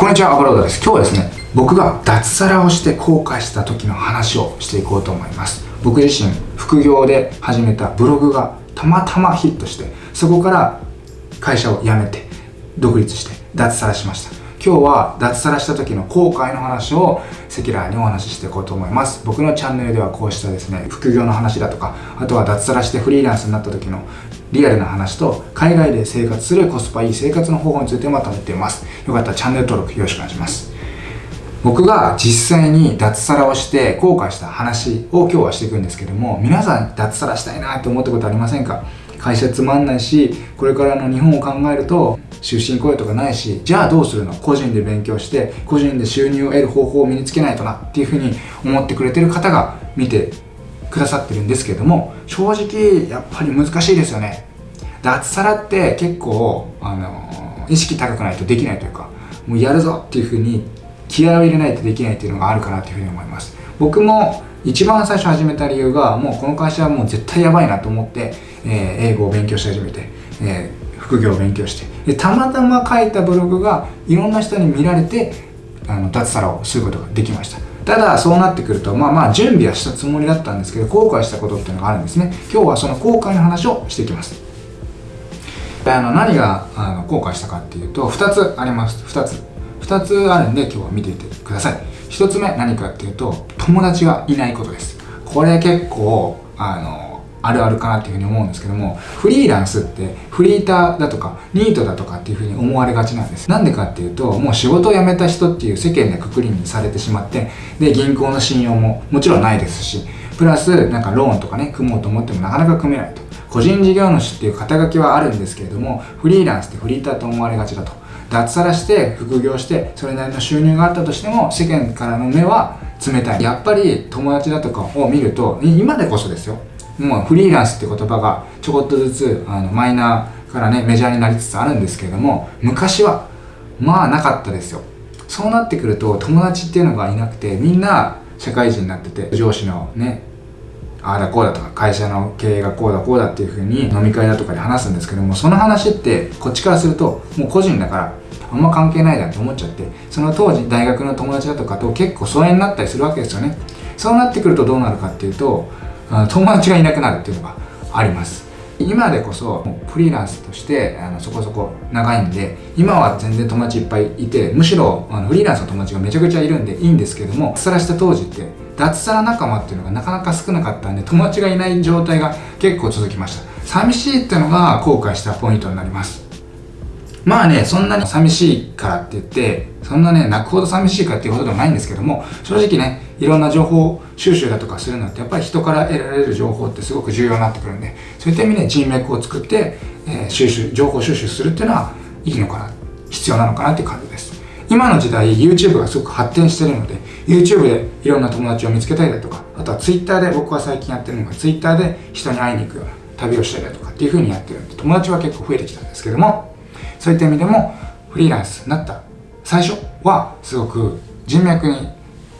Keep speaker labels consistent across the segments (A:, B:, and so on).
A: こんにちは、アブロードです。今日はですね、僕が脱サラをして後悔した時の話をしていこうと思います。僕自身、副業で始めたブログがたまたまヒットして、そこから会社を辞めて、独立して脱サラしました。今日は脱サラした時の後悔の話を赤裸々にお話ししていこうと思います僕のチャンネルではこうしたですね副業の話だとかあとは脱サラしてフリーランスになった時のリアルな話と海外で生活するコスパいい生活の方法についてまとめています。よかったらチャンネル登録よろしくお願いします。僕が実際に脱サラをして後悔した話を今日はしていくんですけども皆さん脱サラしたいなって思ったことありませんか？会社つまんないしこれからの日本を考えると終身雇用とかないしじゃあどうするの？個人で勉強して個人で収入を得る方法を身につけないとなっていうふうに思ってくれてる方が見てくださってるんですけれども正直やっぱり難しいですよね。脱サラって結構あの意識高くないとできないというかもうやるぞっていうふうに気合を入れないとできないっていうのがあるかなっていうふうに思います。僕も一番最初始めた理由がもうこの会社はもう絶対やばいなと思って、えー、英語を勉強し始めて、えー、副業を勉強してでたまたま書いたブログがいろんな人に見られてあの脱サラをすることができました。ただそうなってくるとまあまあ準備はしたつもりだったんですけど後悔したことっていうのがあるんですね。今日はその後悔の話をしていきます。あの何があの後悔したかっていうと2つあります。2つ。2つあるんで今日は見ていてください。1つ目何かっていうと友達がいないことです。これ結構あのあるあるかなっていうふうに思うんですけどもフリーランスってフリーターだとかニートだとかっていうふうに思われがちなんです。なんでかっていうともう仕事を辞めた人っていう世間でくくりにされてしまってで銀行の信用ももちろんないですしプラスなんかローンとかね組もうと思ってもなかなか組めないと。個人事業主っていう肩書きはあるんですけれどもフリーランスってフリーターと思われがちだと。脱サラして副業してそれなりの収入があったとしても世間からの目は冷たい。やっぱり友達だとかを見ると今でこそですよ。もうフリーランスって言葉がちょこっとずつあのマイナーからねメジャーになりつつあるんですけれども昔はまあなかったですよ。そうなってくると友達っていうのがいなくてみんな社会人になってて上司のねああだこうだとか会社の経営がこうだこうだっていうふうに飲み会だとかで話すんですけどもその話ってこっちからするともう個人だからあんま関係ないじゃんって思っちゃってその当時大学の友達だとかと結構疎遠になったりするわけですよね。そうなってくるとどうなるかっていうと友達がいなくなるっていうのがあります。今でこそフリーランスとしてあのそこそこ長いんで今は全然友達いっぱいいてむしろあのフリーランスの友達がめちゃくちゃいるんでいいんですけども脱サラした当時って脱サラ仲間っていうのがなかなか少なかったんで友達がいない状態が結構続きました。寂しいっていうのが後悔したポイントになります。まあね、そんなに寂しいからって言って、そんなね、泣くほど寂しいかっていうことでもないんですけども、正直ね、いろんな情報収集だとかするのって、やっぱり人から得られる情報ってすごく重要になってくるんで、そういった意味で人脈を作って、えー、収集、情報収集するっていうのはいいのかな、必要なのかなっていう感じです。今の時代、YouTube がすごく発展してるので、YouTube でいろんな友達を見つけたりだとか、あとは Twitter で僕は最近やってるのが Twitter で人に会いに行くような旅をしたりだとかっていう風にやってるんで、友達は結構増えてきたんですけども、そういった意味でもフリーランスになった。最初はすごく人脈に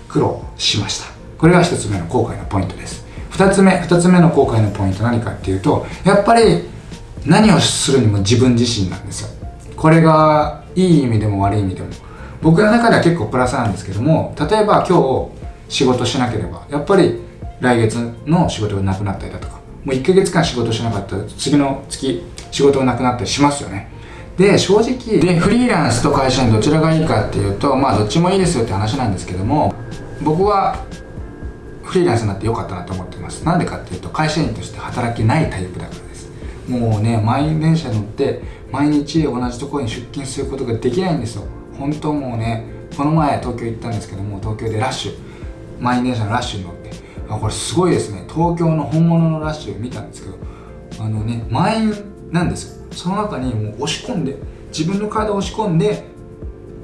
A: 苦労しました。これが1つ目の後悔のポイントです。2つ目2つ目の後悔のポイント何かっていうとやっぱり何をするにも自分自身なんですよ。これがいい意味でも悪い意味でも。僕の中では結構プラスなんですけども例えば今日仕事しなければやっぱり来月の仕事がなくなったりだとかもう1ヶ月間仕事しなかったら次の月仕事がなくなったりしますよね。で正直でフリーランスと会社員どちらがいいかっていうとまあどっちもいいですよって話なんですけども僕はフリーランスになってよかったなと思ってます。なんでかっていうと会社員として働けないタイプだからです。もうね満員電車乗って毎日同じところに出勤することができないんですよ。本当もうねこの前東京行ったんですけども東京でラッシュ。満員電車のラッシュに乗って。あこれすごいですね。東京の本物のラッシュ見たんですけどあのね満員なんですその中にもう押し込んで自分の体を押し込んで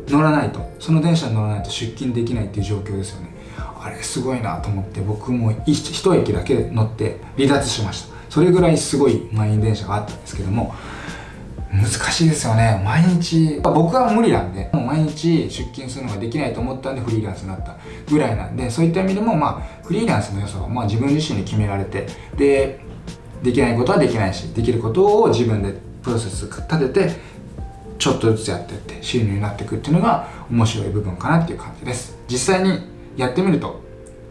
A: 乗らないと。その電車に乗らないと出勤できないっていう状況ですよね。あれすごいなと思って僕も一駅だけ乗って離脱しました。それぐらいすごい満員電車があったんですけども難しいですよね。毎日僕は無理なんでもう毎日出勤するのができないと思ったんでフリーランスになったぐらいなんでそういった意味でもまあフリーランスの良さはまあ自分自身で決められてでできないことはできないしできることを自分でプロセス立ててちょっとずつやっていって収入になっていくっていうのが面白い部分かなっていう感じです実際にやってみると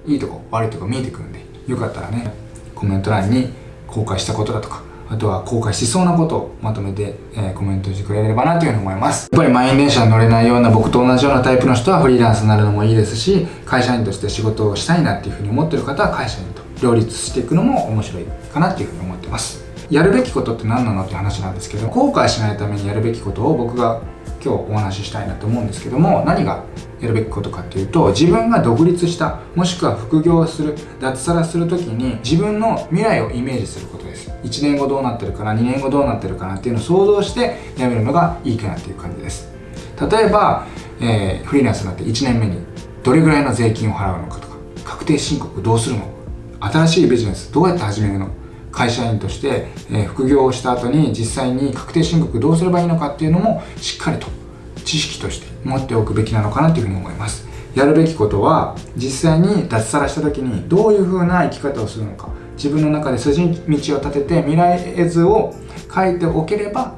A: いいとこ悪いとこ見えてくるんでよかったらねコメント欄に公開したことだとかあとは後悔しそうなことをまとめて、えー、コメントしてくれればなというふうに思います。やっぱり満員電車に乗れないような僕と同じようなタイプの人はフリーランスになるのもいいですし、会社員として仕事をしたいなっていうふうに思ってる方は会社員と両立していくのも面白いかなっていうふうに思ってます。やるべきことって何なのって話なんですけど、後悔しないためにやるべきことを僕が今日お話ししたいなと思うんですけども何がやるべきことかっていうと自分が独立したもしくは副業する脱サラする時に自分の未来をイメージすることです。1年後どうなってるかな2年後どうなってるかなっていうのを想像してやめるのがいいかなっていう感じです。例えば、えー、フリーランスになって1年目にどれぐらいの税金を払うのかとか確定申告どうするの新しいビジネスどうやって始めるの？会社員として、え、副業をした後に実際に確定申告どうすればいいのかっていうのもしっかりと知識として持っておくべきなのかなというふうに思います。やるべきことは実際に脱サラした時にどういう風な生き方をするのか自分の中で筋道を立てて未来図を書いておければ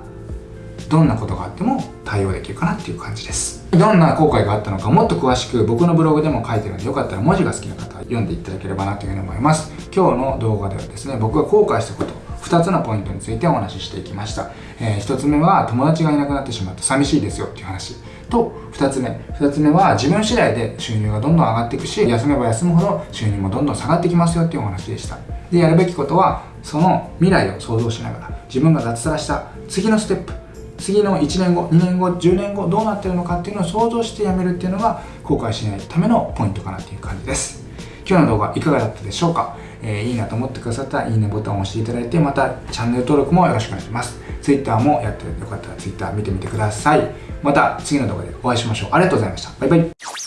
A: どんなことがあっても対応できるかなっていう感じです。どんな後悔があったのかもっと詳しく僕のブログでも書いてるんでよかったら文字が好きな方は読んでいただければなというふうに思います。今日の動画ではですね僕が後悔したこと2つのポイントについてお話ししていきました、えー、1つ目は友達がいなくなってしまって寂しいですよっていう話。と2つ目。2つ目は自分次第で収入がどんどん上がっていくし休めば休むほど収入もどんどん下がってきますよっていうお話でした。でやるべきことはその未来を想像しながら自分が脱サラした次のステップ。次の1年後2年後10年後どうなってるのかっていうのを想像してやめるっていうのが後悔しないためのポイントかなっていう感じです。今日の動画いかがだったでしょうか、えー、いいなと思ってくださったらいいねボタンを押していただいてまたチャンネル登録もよろしくお願いします。Twitter もやってよかったら Twitter 見てみてください。また次の動画でお会いしましょう。ありがとうございました。バイバイ。